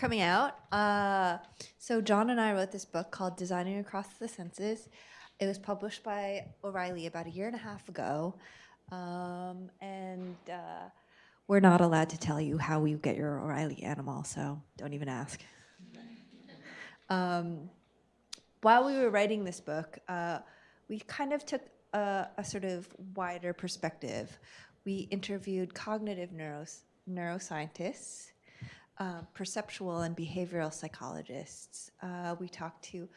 coming out. Uh, so John and I wrote this book called Designing Across the Senses. It was published by O'Reilly about a year and a half ago. Um, and uh, we're not allowed to tell you how you get your O'Reilly animal, so don't even ask. Um, while we were writing this book, uh, we kind of took a, a, sort of wider perspective. We interviewed cognitive neuros neuroscientists, uh, perceptual and behavioral psychologists. Uh, we talked to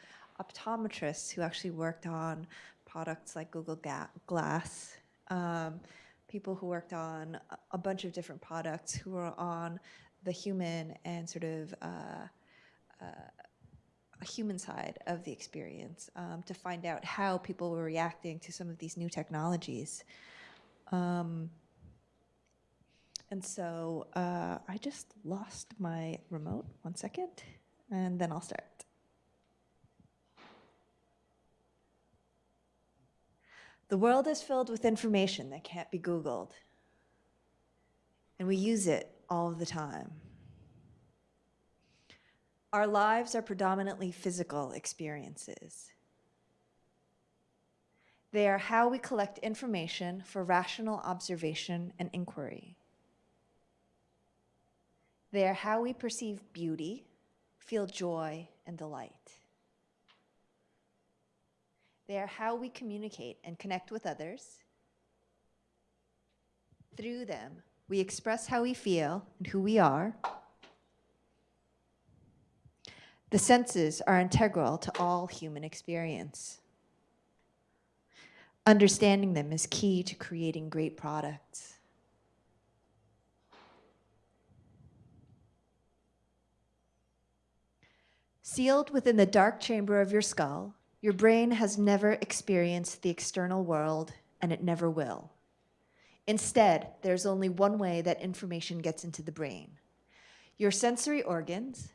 optometrists who actually worked on products like Google Ga Glass, um, people who worked on a bunch of different products who were on the human and sort of uh, uh, human side of the experience um, to find out how people were reacting to some of these new technologies. Um, and so uh, I just lost my remote, one second, and then I'll start. The world is filled with information that can't be Googled. And we use it all the time. Our lives are predominantly physical experiences. They are how we collect information for rational observation and inquiry. They are how we perceive beauty, feel joy, and delight. They are how we communicate and connect with others. Through them, we express how we feel and who we are. The senses are integral to all human experience. Understanding them is key to creating great products. Sealed within the dark chamber of your skull, your brain has never experienced the external world, and it never will. Instead, there's only one way that information gets into the brain. Your sensory organs,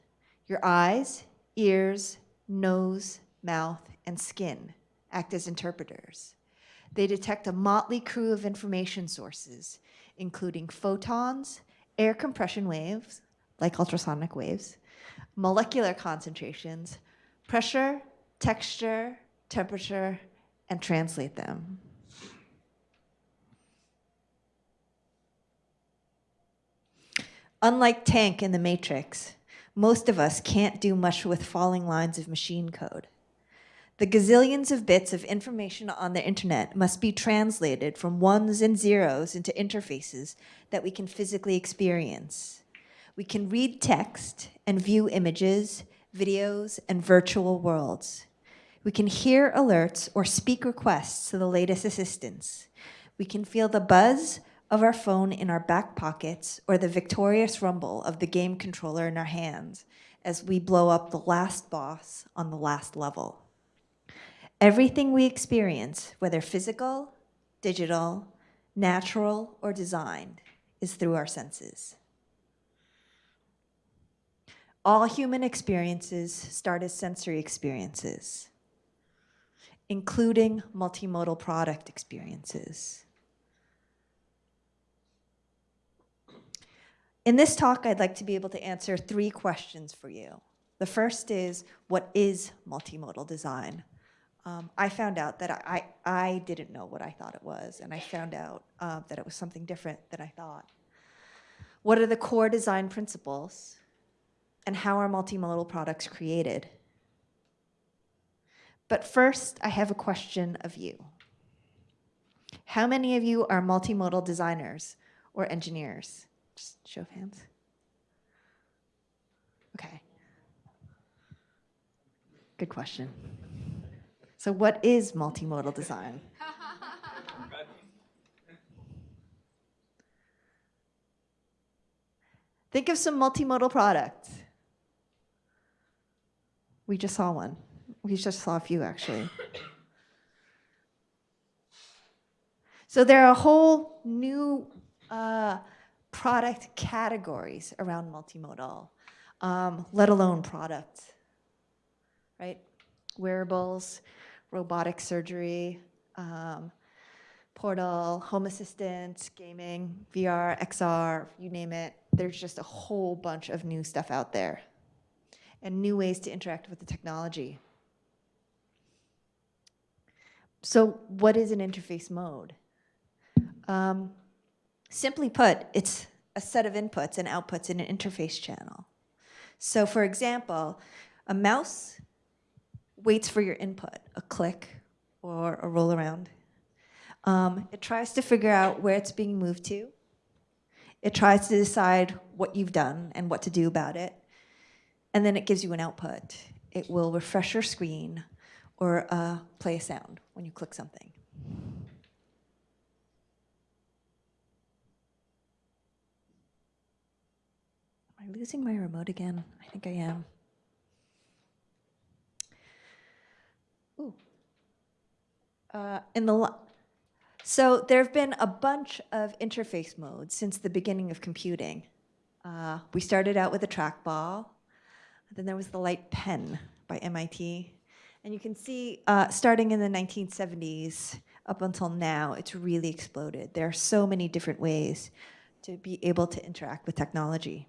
your eyes, ears, nose, mouth, and skin act as interpreters. They detect a motley crew of information sources, including photons, air compression waves, like ultrasonic waves, molecular concentrations, pressure, texture, temperature, and translate them. Unlike Tank in the Matrix, most of us can't do much with falling lines of machine code. The gazillions of bits of information on the internet must be translated from ones and zeros into interfaces that we can physically experience. We can read text and view images, videos, and virtual worlds. We can hear alerts or speak requests to the latest assistants. We can feel the buzz of our phone in our back pockets or the victorious rumble of the game controller in our hands as we blow up the last boss on the last level. Everything we experience, whether physical, digital, natural, or designed, is through our senses. All human experiences start as sensory experiences, including multimodal product experiences. In this talk, I'd like to be able to answer three questions for you. The first is, what is multimodal design? Um, I found out that I, I, didn't know what I thought it was, and I found out uh, that it was something different than I thought. What are the core design principles? And how are multimodal products created. But first, I have a question of you. How many of you are multimodal designers or engineers? Just show of hands. Okay. Good question. So what is multimodal design? Think of some multimodal products. We just saw one. We just saw a few, actually. So there are a whole new uh, product categories around multimodal, um, let alone products, right? Wearables, robotic surgery, um, Portal, Home Assistant, gaming, VR, XR, you name it. There's just a whole bunch of new stuff out there and new ways to interact with the technology. So what is an interface mode? Um, simply put, it's a set of inputs and outputs in an interface channel. So for example, a mouse waits for your input, a click or a roll around. Um, it tries to figure out where it's being moved to. It tries to decide what you've done and what to do about it. And then it gives you an output. It will refresh your screen or uh, play a sound when you click something. Am I losing my remote again? I think I am. Ooh. Uh, in the so there have been a bunch of interface modes since the beginning of computing. Uh, we started out with a trackball, then there was the light pen by MIT. And you can see, uh, starting in the 1970s up until now, it's really exploded. There are so many different ways to be able to interact with technology.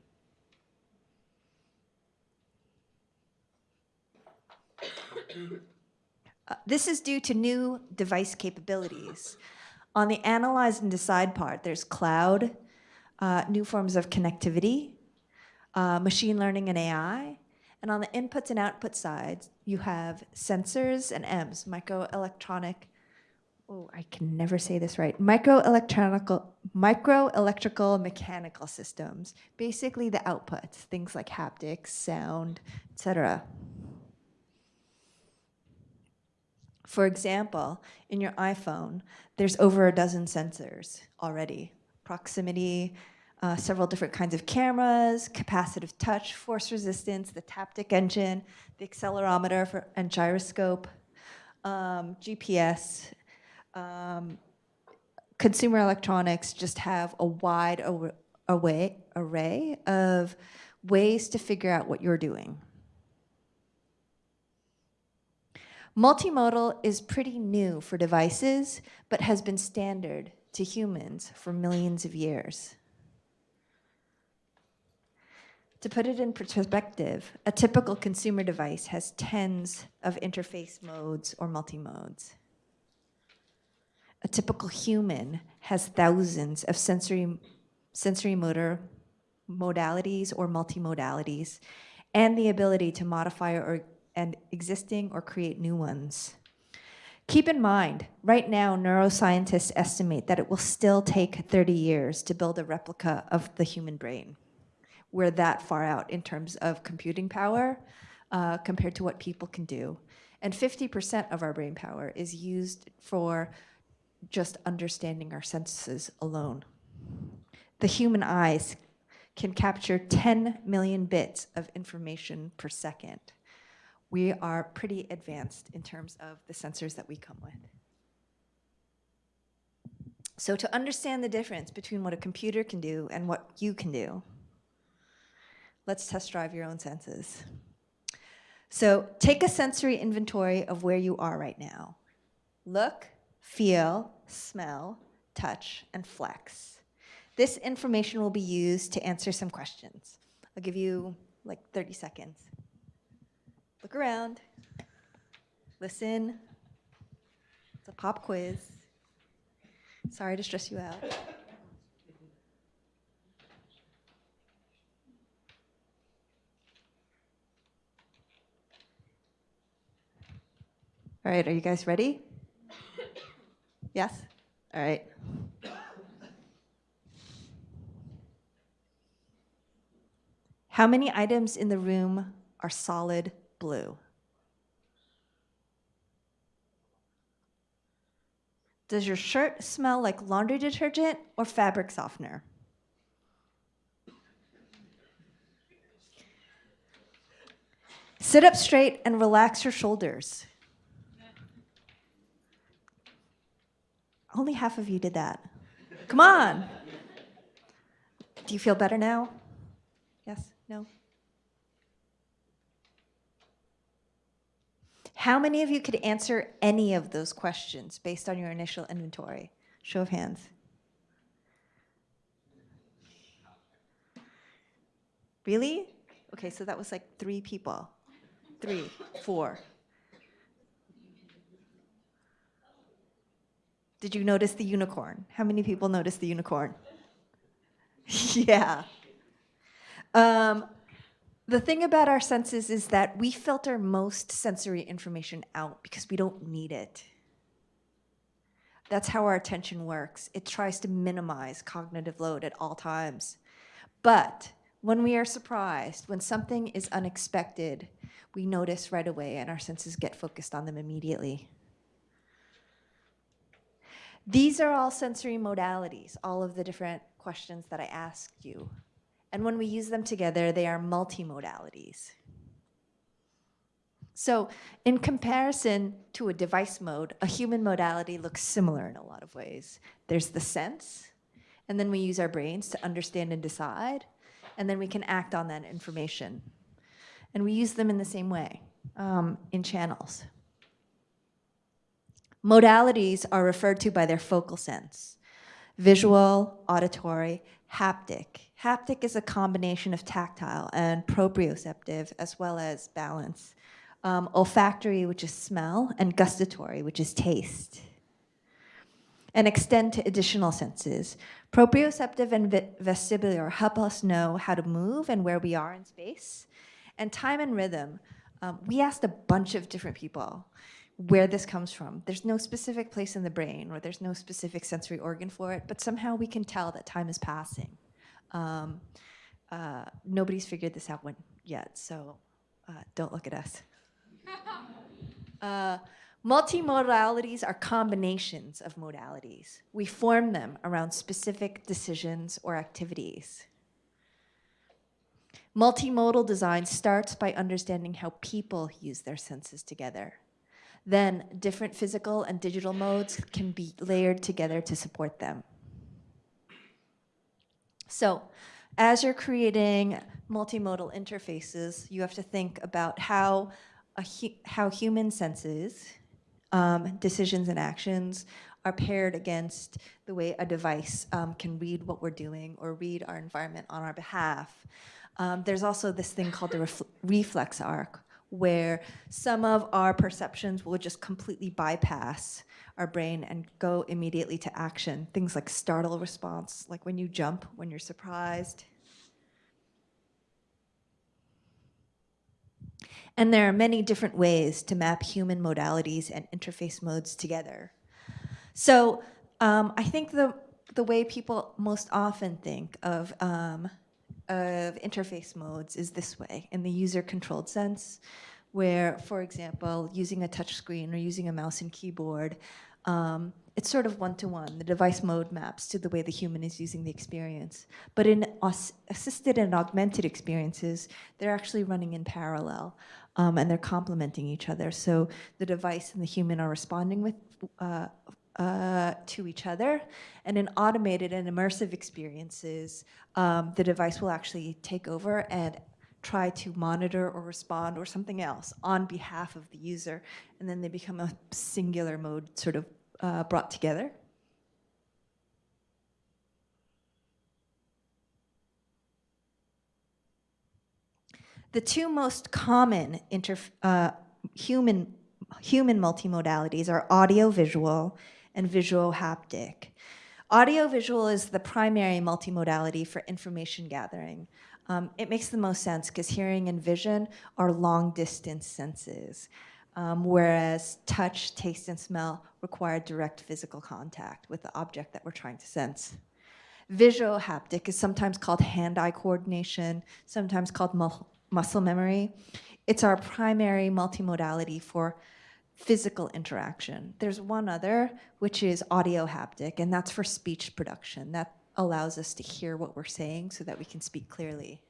Uh, this is due to new device capabilities. On the analyze and decide part, there's cloud, uh, new forms of connectivity, uh, machine learning and AI. And on the inputs and output side, you have sensors and MEMS, microelectronic, oh, I can never say this right, microelectronical, microelectrical mechanical systems, basically the outputs, things like haptics, sound, etc. For example, in your iPhone, there's over a dozen sensors already. Proximity, uh, several different kinds of cameras, capacitive touch, force resistance, the Taptic engine, the accelerometer for, and gyroscope, um, GPS. Um, consumer electronics just have a wide array, array of ways to figure out what you're doing. Multimodal is pretty new for devices, but has been standard to humans for millions of years. To put it in perspective, a typical consumer device has tens of interface modes or multi-modes. A typical human has thousands of sensory, sensory motor modalities or multimodalities and the ability to modify or and existing or create new ones. Keep in mind, right now, neuroscientists estimate that it will still take 30 years to build a replica of the human brain. We're that far out in terms of computing power uh, compared to what people can do. And 50% of our brain power is used for just understanding our senses alone. The human eyes can capture 10 million bits of information per second we are pretty advanced in terms of the sensors that we come with. So to understand the difference between what a computer can do and what you can do, let's test drive your own senses. So take a sensory inventory of where you are right now. Look, feel, smell, touch, and flex. This information will be used to answer some questions. I'll give you like 30 seconds. Look around. Listen. It's a pop quiz. Sorry to stress you out. All right, are you guys ready? Yes? All right. How many items in the room are solid blue. Does your shirt smell like laundry detergent or fabric softener? Sit up straight and relax your shoulders. Only half of you did that. Come on. Do you feel better now? Yes? No? How many of you could answer any of those questions based on your initial inventory? Show of hands. Really? Okay, so that was like three people. Three, four. Did you notice the unicorn? How many people noticed the unicorn? yeah. Um, the thing about our senses is that we filter most sensory information out because we don't need it. That's how our attention works. It tries to minimize cognitive load at all times. But when we are surprised, when something is unexpected, we notice right away and our senses get focused on them immediately. These are all sensory modalities, all of the different questions that I asked you. And when we use them together, they are multimodalities. So in comparison to a device mode, a human modality looks similar in a lot of ways. There's the sense, and then we use our brains to understand and decide, and then we can act on that information. And we use them in the same way, um, in channels. Modalities are referred to by their focal sense. Visual, auditory, haptic. Haptic is a combination of tactile and proprioceptive as well as balance. Um, olfactory, which is smell, and gustatory, which is taste. And extend to additional senses. Proprioceptive and vestibular help us know how to move and where we are in space. And time and rhythm, um, we asked a bunch of different people where this comes from. There's no specific place in the brain or there's no specific sensory organ for it, but somehow we can tell that time is passing. Um, uh, nobody's figured this out yet, so uh, don't look at us. uh, multimodalities are combinations of modalities. We form them around specific decisions or activities. Multimodal design starts by understanding how people use their senses together then different physical and digital modes can be layered together to support them. So as you're creating multimodal interfaces, you have to think about how, hu how human senses, um, decisions and actions are paired against the way a device um, can read what we're doing or read our environment on our behalf. Um, there's also this thing called the reflex arc, where some of our perceptions will just completely bypass our brain and go immediately to action. Things like startle response, like when you jump, when you're surprised. And there are many different ways to map human modalities and interface modes together. So um, I think the, the way people most often think of um, of interface modes is this way, in the user-controlled sense, where, for example, using a touch screen or using a mouse and keyboard, um, it's sort of one-to-one. -one. The device mode maps to the way the human is using the experience. But in assisted and augmented experiences, they're actually running in parallel um, and they're complementing each other. So the device and the human are responding with uh, uh, to each other. And in automated and immersive experiences, um, the device will actually take over and try to monitor or respond or something else on behalf of the user. And then they become a singular mode sort of uh, brought together. The two most common uh, human, human multimodalities are audio-visual and visual haptic. Audio-visual is the primary multimodality for information gathering. Um, it makes the most sense because hearing and vision are long distance senses, um, whereas touch, taste, and smell require direct physical contact with the object that we're trying to sense. Visual haptic is sometimes called hand-eye coordination, sometimes called mu muscle memory. It's our primary multimodality for physical interaction. There's one other, which is audio haptic, and that's for speech production. That allows us to hear what we're saying so that we can speak clearly.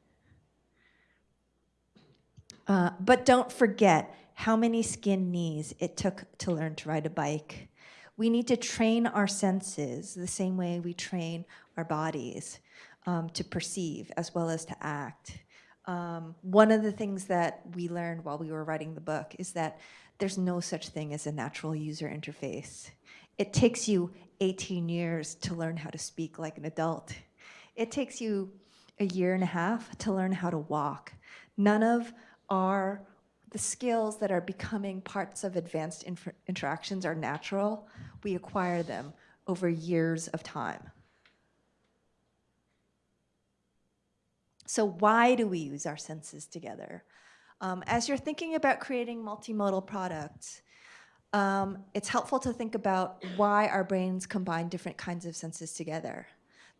Uh, but don't forget how many skin knees it took to learn to ride a bike. We need to train our senses the same way we train our bodies um, to perceive as well as to act. Um, one of the things that we learned while we were writing the book is that there's no such thing as a natural user interface. It takes you 18 years to learn how to speak like an adult. It takes you a year and a half to learn how to walk. None of our the skills that are becoming parts of advanced interactions are natural. We acquire them over years of time. So why do we use our senses together? Um, as you're thinking about creating multimodal products, um, it's helpful to think about why our brains combine different kinds of senses together.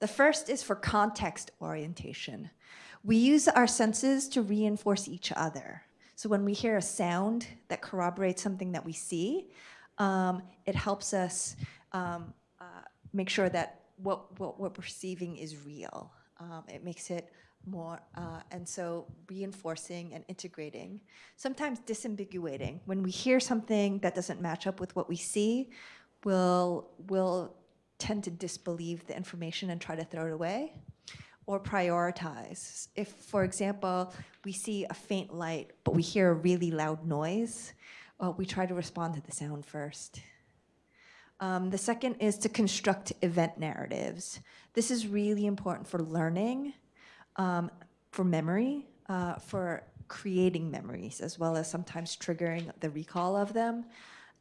The first is for context orientation. We use our senses to reinforce each other. So when we hear a sound that corroborates something that we see, um, it helps us um, uh, make sure that what, what, what, we're perceiving is real. Um, it makes it more, uh, and so reinforcing and integrating, sometimes disambiguating. When we hear something that doesn't match up with what we see, we'll, we'll tend to disbelieve the information and try to throw it away or prioritize. If, for example, we see a faint light, but we hear a really loud noise, well, we try to respond to the sound first. Um, the second is to construct event narratives. This is really important for learning, um, for memory, uh, for creating memories, as well as sometimes triggering the recall of them,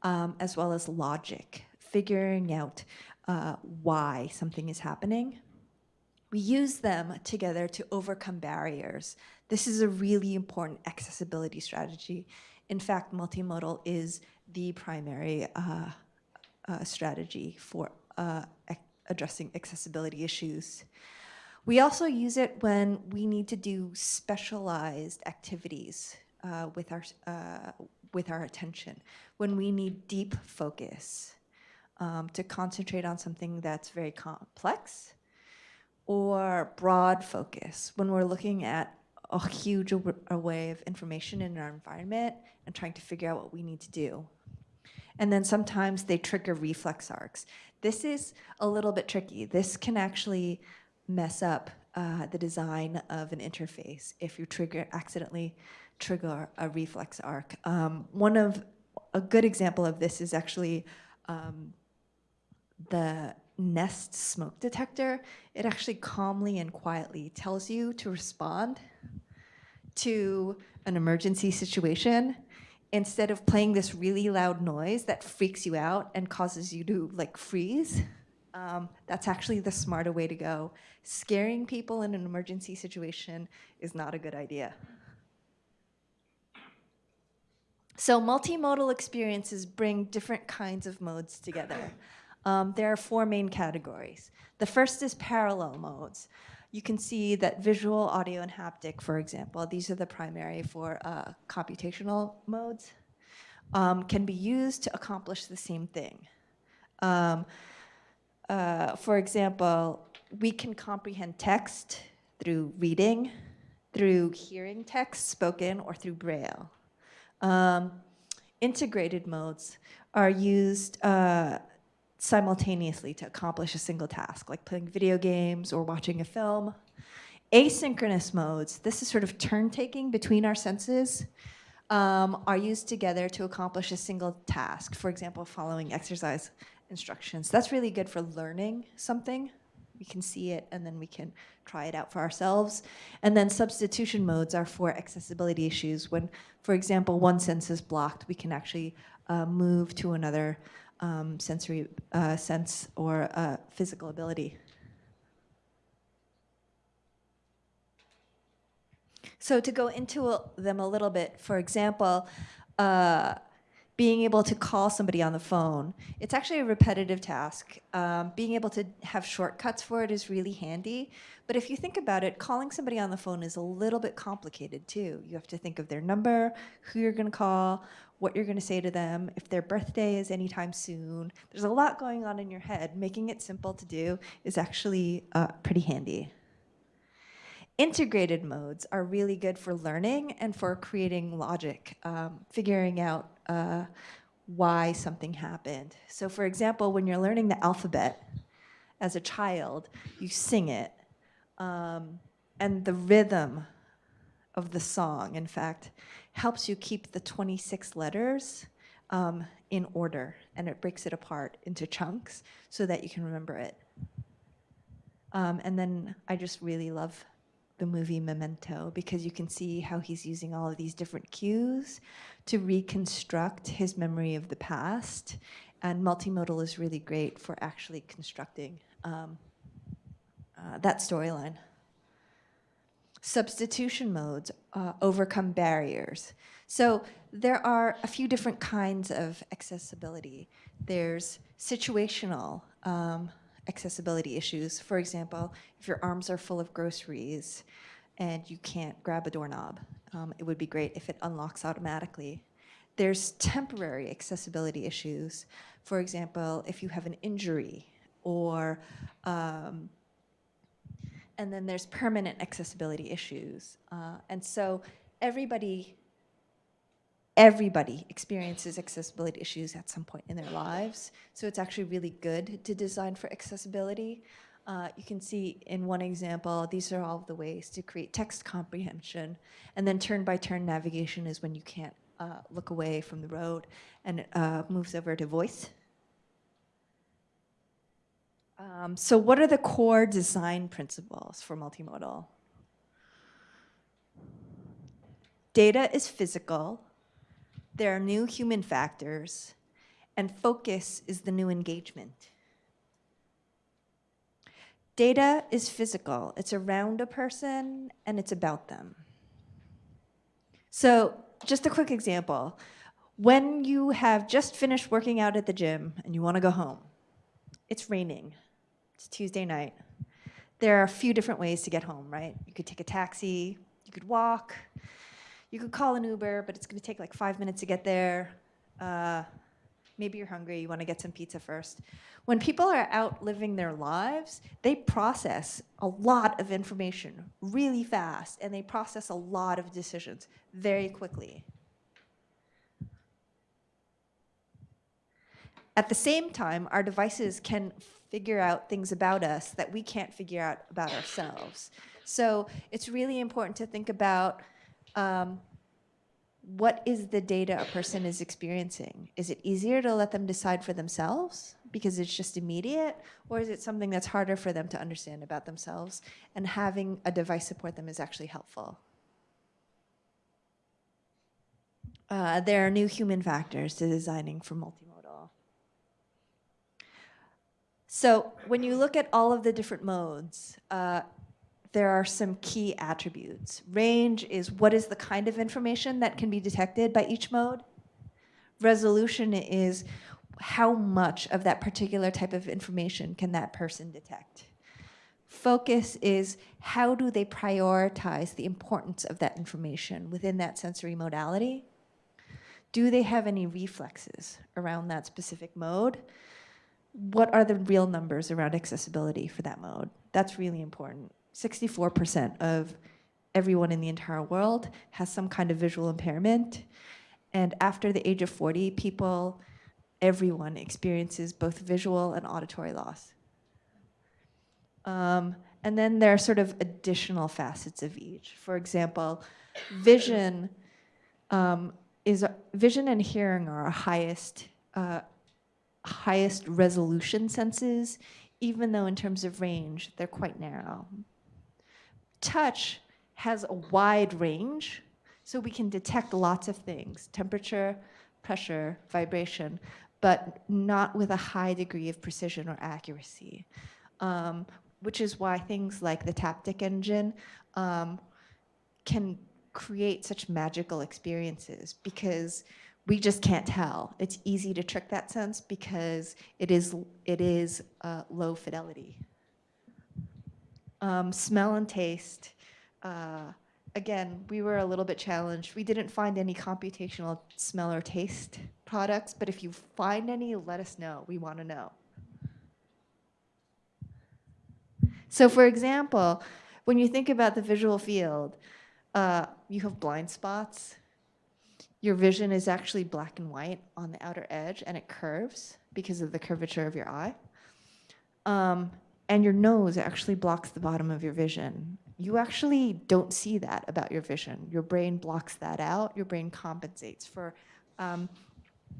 um, as well as logic, figuring out uh, why something is happening. We use them together to overcome barriers. This is a really important accessibility strategy. In fact, multimodal is the primary uh, uh, strategy for uh, addressing accessibility issues. We also use it when we need to do specialized activities uh, with, our, uh, with our attention, when we need deep focus um, to concentrate on something that's very complex or broad focus when we're looking at a huge array of information in our environment and trying to figure out what we need to do. And then sometimes they trigger reflex arcs. This is a little bit tricky. This can actually mess up uh, the design of an interface if you trigger accidentally trigger a reflex arc. Um, one of a good example of this is actually um, the Nest smoke detector, it actually calmly and quietly tells you to respond to an emergency situation instead of playing this really loud noise that freaks you out and causes you to like freeze. Um, that's actually the smarter way to go. Scaring people in an emergency situation is not a good idea. So multimodal experiences bring different kinds of modes together. Um, there are four main categories. The first is parallel modes. You can see that visual, audio, and haptic, for example, these are the primary for uh, computational modes, um, can be used to accomplish the same thing. Um, uh, for example, we can comprehend text through reading, through hearing text spoken, or through Braille. Um, integrated modes are used uh, simultaneously to accomplish a single task, like playing video games or watching a film. Asynchronous modes, this is sort of turn-taking between our senses, um, are used together to accomplish a single task. For example, following exercise instructions. That's really good for learning something. We can see it and then we can try it out for ourselves. And then substitution modes are for accessibility issues. When, for example, one sense is blocked, we can actually uh, move to another um, sensory uh, sense or uh, physical ability. So to go into them a little bit, for example, uh, being able to call somebody on the phone, it's actually a repetitive task. Um, being able to have shortcuts for it is really handy. But if you think about it, calling somebody on the phone is a little bit complicated too. You have to think of their number, who you're gonna call, what you're going to say to them, if their birthday is anytime soon. There's a lot going on in your head. Making it simple to do is actually uh, pretty handy. Integrated modes are really good for learning and for creating logic, um, figuring out uh, why something happened. So for example, when you're learning the alphabet as a child, you sing it. Um, and the rhythm of the song, in fact, helps you keep the 26 letters um, in order and it breaks it apart into chunks so that you can remember it. Um, and then I just really love the movie Memento because you can see how he's using all of these different cues to reconstruct his memory of the past. And multimodal is really great for actually constructing um, uh, that storyline. Substitution modes uh, overcome barriers. So there are a few different kinds of accessibility. There's situational um, accessibility issues. For example, if your arms are full of groceries and you can't grab a doorknob, um, it would be great if it unlocks automatically. There's temporary accessibility issues. For example, if you have an injury or um, and then there's permanent accessibility issues. Uh, and so everybody, everybody experiences accessibility issues at some point in their lives. So it's actually really good to design for accessibility. Uh, you can see in one example, these are all the ways to create text comprehension. And then turn-by-turn -turn navigation is when you can't uh, look away from the road and uh, moves over to voice. Um, so what are the core design principles for multimodal? Data is physical, there are new human factors, and focus is the new engagement. Data is physical. It's around a person and it's about them. So just a quick example. When you have just finished working out at the gym and you want to go home, it's raining. It's Tuesday night. There are a few different ways to get home, right? You could take a taxi, you could walk, you could call an Uber, but it's gonna take like five minutes to get there. Uh, maybe you're hungry, you wanna get some pizza first. When people are out living their lives, they process a lot of information really fast, and they process a lot of decisions very quickly. At the same time, our devices can figure out things about us that we can't figure out about ourselves. So it's really important to think about um, what is the data a person is experiencing? Is it easier to let them decide for themselves because it's just immediate? Or is it something that's harder for them to understand about themselves? And having a device support them is actually helpful. Uh, there are new human factors to designing for multimodal. So when you look at all of the different modes, uh, there are some key attributes. Range is what is the kind of information that can be detected by each mode. Resolution is how much of that particular type of information can that person detect. Focus is how do they prioritize the importance of that information within that sensory modality? Do they have any reflexes around that specific mode? what are the real numbers around accessibility for that mode? That's really important. 64% of everyone in the entire world has some kind of visual impairment. And after the age of 40, people, everyone experiences both visual and auditory loss. Um, and then there are sort of additional facets of each. For example, vision um, is vision and hearing are our highest uh, highest resolution senses, even though in terms of range, they're quite narrow. Touch has a wide range, so we can detect lots of things, temperature, pressure, vibration, but not with a high degree of precision or accuracy. Um, which is why things like the Taptic engine um, can create such magical experiences because we just can't tell. It's easy to trick that sense because it is, it is uh, low fidelity. Um, smell and taste. Uh, again, we were a little bit challenged. We didn't find any computational smell or taste products, but if you find any, let us know. We want to know. So for example, when you think about the visual field, uh, you have blind spots, your vision is actually black and white on the outer edge and it curves because of the curvature of your eye. Um, and your nose actually blocks the bottom of your vision. You actually don't see that about your vision. Your brain blocks that out. Your brain compensates for um,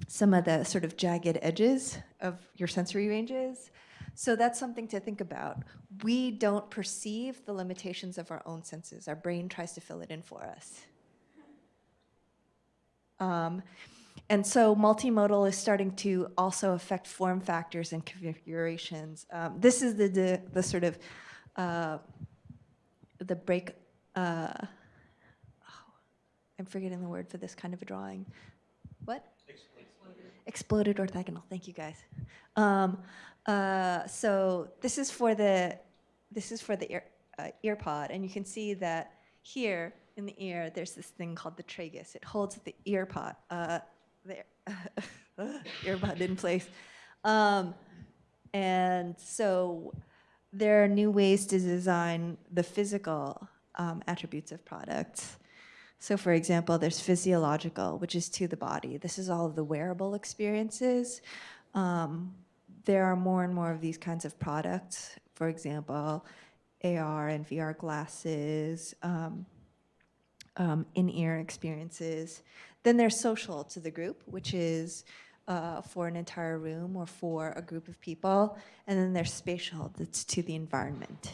some of the sort of jagged edges of your sensory ranges. So that's something to think about. We don't perceive the limitations of our own senses. Our brain tries to fill it in for us. Um, and so multimodal is starting to also affect form factors and configurations. Um, this is the, the, the sort of uh, the break, uh, oh, I'm forgetting the word for this kind of a drawing. What? Exploded orthogonal, thank you guys. Um, uh, so this is for the, this is for the ear, uh, ear pod, and you can see that here in the ear, there's this thing called the tragus. It holds the ear pod, uh, the earbud in place. Um, and so there are new ways to design the physical um, attributes of products. So for example, there's physiological, which is to the body. This is all of the wearable experiences. Um, there are more and more of these kinds of products. For example, AR and VR glasses, um, um, in-ear experiences. Then there's social to the group, which is uh, for an entire room or for a group of people. And then there's spatial, that's to the environment.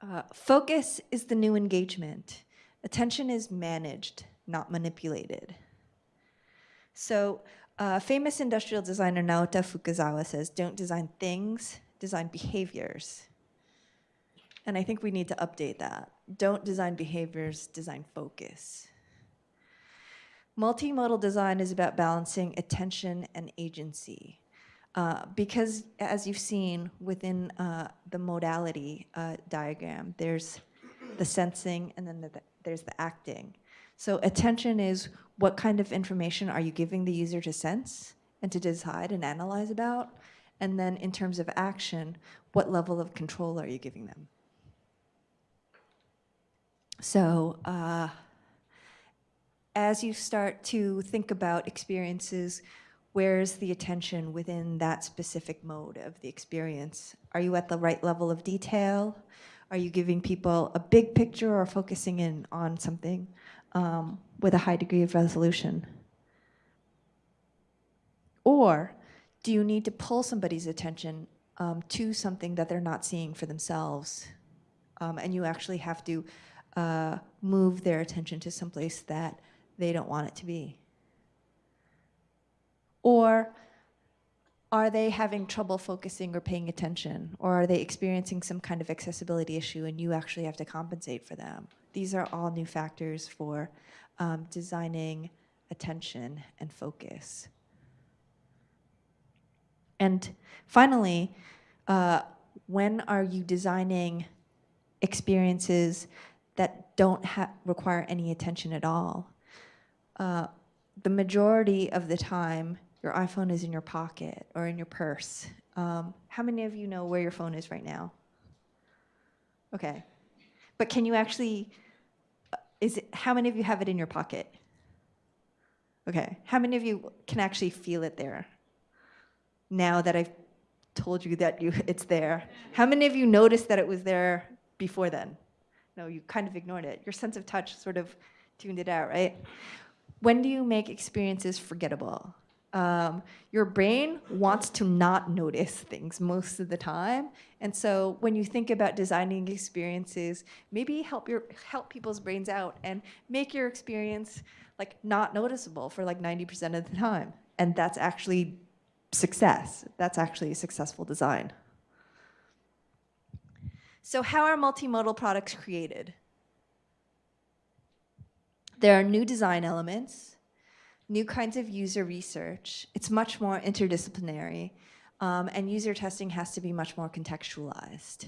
Uh, focus is the new engagement. Attention is managed, not manipulated. So uh, famous industrial designer Naoto Fukasawa says, don't design things, design behaviors. And I think we need to update that. Don't design behaviors, design focus. Multimodal design is about balancing attention and agency. Uh, because as you've seen within uh, the modality uh, diagram, there's the sensing and then the, the, there's the acting. So attention is what kind of information are you giving the user to sense and to decide and analyze about? And then in terms of action, what level of control are you giving them? So uh, as you start to think about experiences, where's the attention within that specific mode of the experience? Are you at the right level of detail? Are you giving people a big picture or focusing in on something um, with a high degree of resolution? Or do you need to pull somebody's attention um, to something that they're not seeing for themselves? Um, and you actually have to uh, move their attention to someplace that they don't want it to be? Or are they having trouble focusing or paying attention? Or are they experiencing some kind of accessibility issue and you actually have to compensate for them? These are all new factors for um, designing attention and focus. And finally, uh, when are you designing experiences that don't require any attention at all? Uh, the majority of the time, your iPhone is in your pocket or in your purse. Um, how many of you know where your phone is right now? Okay. But can you actually, uh, is it, how many of you have it in your pocket? Okay. How many of you can actually feel it there? Now that I've told you that you, it's there. How many of you noticed that it was there before then? No, you kind of ignored it. Your sense of touch sort of tuned it out, right? when do you make experiences forgettable? Um, your brain wants to not notice things most of the time. And so when you think about designing experiences, maybe help your help people's brains out and make your experience like not noticeable for like 90% of the time. And that's actually success. That's actually a successful design. So how are multimodal products created? There are new design elements, new kinds of user research. It's much more interdisciplinary, um, and user testing has to be much more contextualized.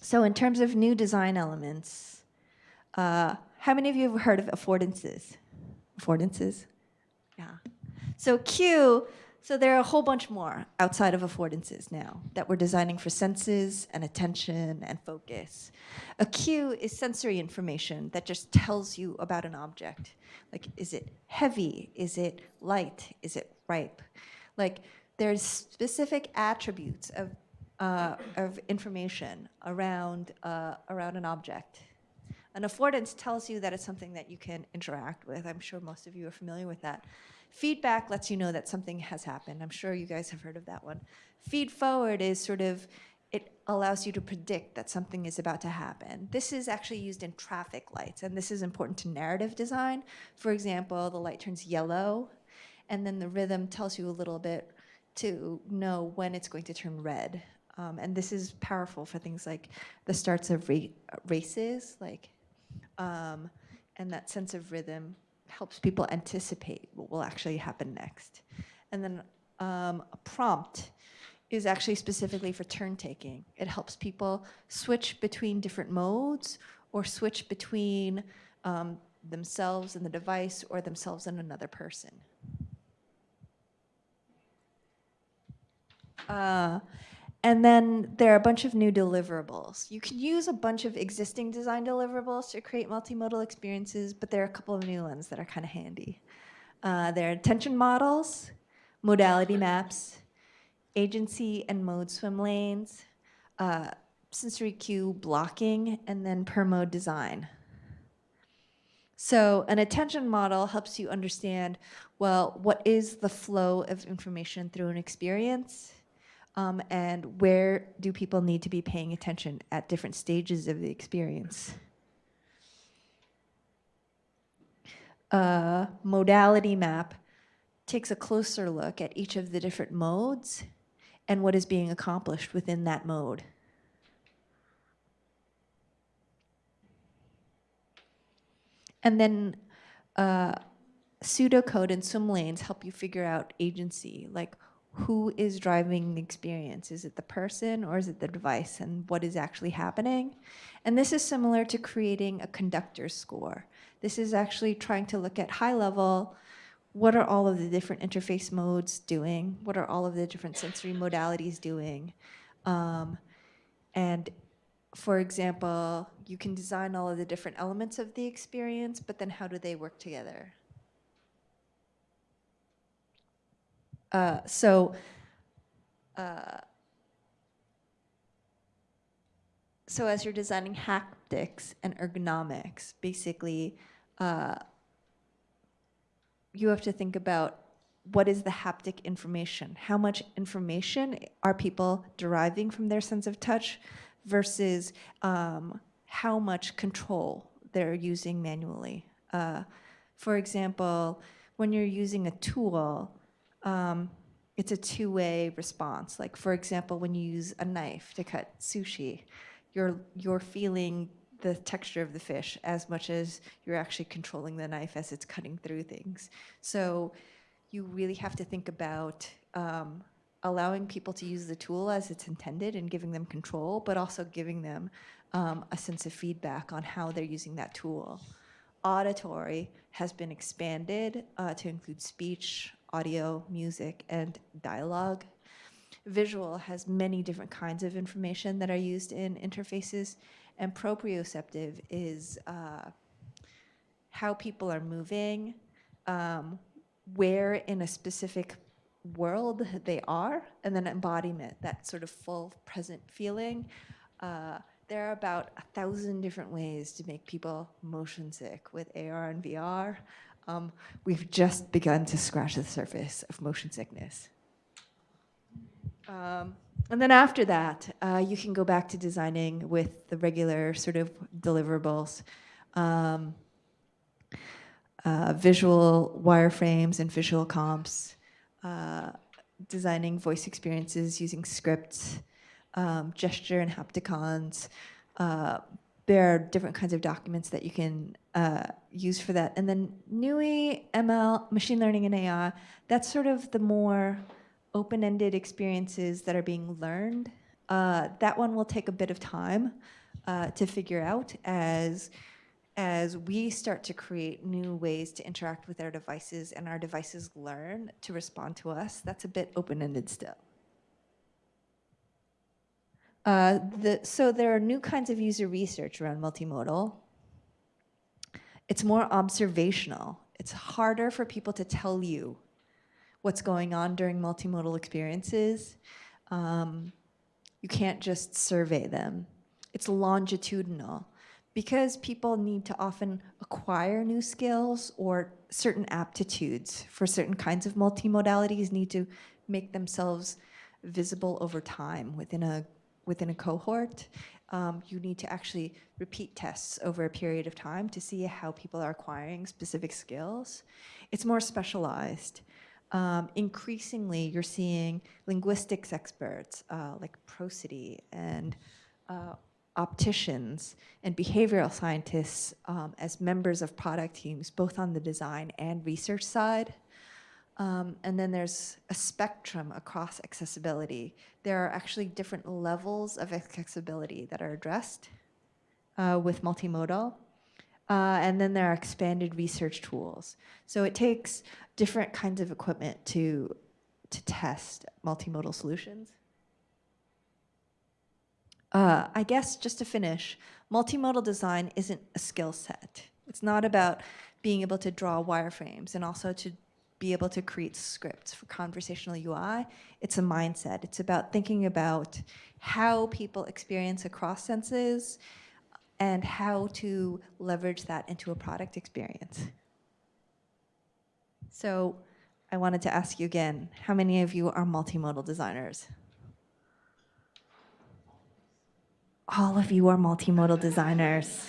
So in terms of new design elements, uh, how many of you have heard of affordances? Affordances? Yeah. So Q so there are a whole bunch more outside of affordances now that we're designing for senses and attention and focus. A cue is sensory information that just tells you about an object. Like, is it heavy? Is it light? Is it ripe? Like, there's specific attributes of, uh, of information around, uh, around an object. An affordance tells you that it's something that you can interact with. I'm sure most of you are familiar with that. Feedback lets you know that something has happened. I'm sure you guys have heard of that one. Feed forward is sort of, it allows you to predict that something is about to happen. This is actually used in traffic lights, and this is important to narrative design. For example, the light turns yellow, and then the rhythm tells you a little bit to know when it's going to turn red. Um, and this is powerful for things like the starts of ra races, like, um, and that sense of rhythm helps people anticipate what will actually happen next. And then um, a prompt is actually specifically for turn taking. It helps people switch between different modes or switch between um, themselves and the device or themselves and another person. Uh, and then there are a bunch of new deliverables. You can use a bunch of existing design deliverables to create multimodal experiences, but there are a couple of new ones that are kind of handy. Uh, there are attention models, modality maps, agency and mode swim lanes, uh, sensory cue blocking, and then per mode design. So an attention model helps you understand, well, what is the flow of information through an experience? Um, and where do people need to be paying attention at different stages of the experience. A modality map takes a closer look at each of the different modes and what is being accomplished within that mode. And then uh, pseudocode and swim lanes help you figure out agency, like who is driving the experience? Is it the person or is it the device and what is actually happening? And this is similar to creating a conductor score. This is actually trying to look at high level, what are all of the different interface modes doing? What are all of the different sensory modalities doing? Um, and for example, you can design all of the different elements of the experience, but then how do they work together? Uh, so, uh, so as you're designing haptics and ergonomics, basically, uh, you have to think about what is the haptic information? How much information are people deriving from their sense of touch versus um, how much control they're using manually? Uh, for example, when you're using a tool, um, it's a two-way response. Like for example, when you use a knife to cut sushi, you're, you're feeling the texture of the fish as much as you're actually controlling the knife as it's cutting through things. So you really have to think about um, allowing people to use the tool as it's intended and giving them control, but also giving them um, a sense of feedback on how they're using that tool. Auditory has been expanded uh, to include speech, audio, music, and dialogue. Visual has many different kinds of information that are used in interfaces, and proprioceptive is uh, how people are moving, um, where in a specific world they are, and then embodiment, that sort of full present feeling. Uh, there are about a thousand different ways to make people motion sick with AR and VR. Um, we've just begun to scratch the surface of motion sickness. Um, and then after that, uh, you can go back to designing with the regular sort of deliverables. Um, uh, visual wireframes and visual comps, uh, designing voice experiences using scripts, um, gesture and hapticons, uh, there are different kinds of documents that you can uh, use for that. And then NUI, ML, machine learning and AI, that's sort of the more open-ended experiences that are being learned. Uh, that one will take a bit of time uh, to figure out as, as we start to create new ways to interact with our devices and our devices learn to respond to us. That's a bit open-ended still. Uh, the, so there are new kinds of user research around multimodal. It's more observational. It's harder for people to tell you what's going on during multimodal experiences. Um, you can't just survey them. It's longitudinal. because people need to often acquire new skills or certain aptitudes for certain kinds of multimodalities need to make themselves visible over time within a within a cohort. Um, you need to actually repeat tests over a period of time to see how people are acquiring specific skills. It's more specialized. Um, increasingly, you're seeing linguistics experts uh, like prosody and uh, opticians and behavioral scientists um, as members of product teams, both on the design and research side. Um, and then there's a spectrum across accessibility. There are actually different levels of accessibility that are addressed uh, with multimodal. Uh, and then there are expanded research tools. So it takes different kinds of equipment to, to test multimodal solutions. Uh, I guess just to finish, multimodal design isn't a skill set. It's not about being able to draw wireframes and also to be able to create scripts for conversational UI. It's a mindset. It's about thinking about how people experience across senses and how to leverage that into a product experience. So I wanted to ask you again, how many of you are multimodal designers? All of you are multimodal designers.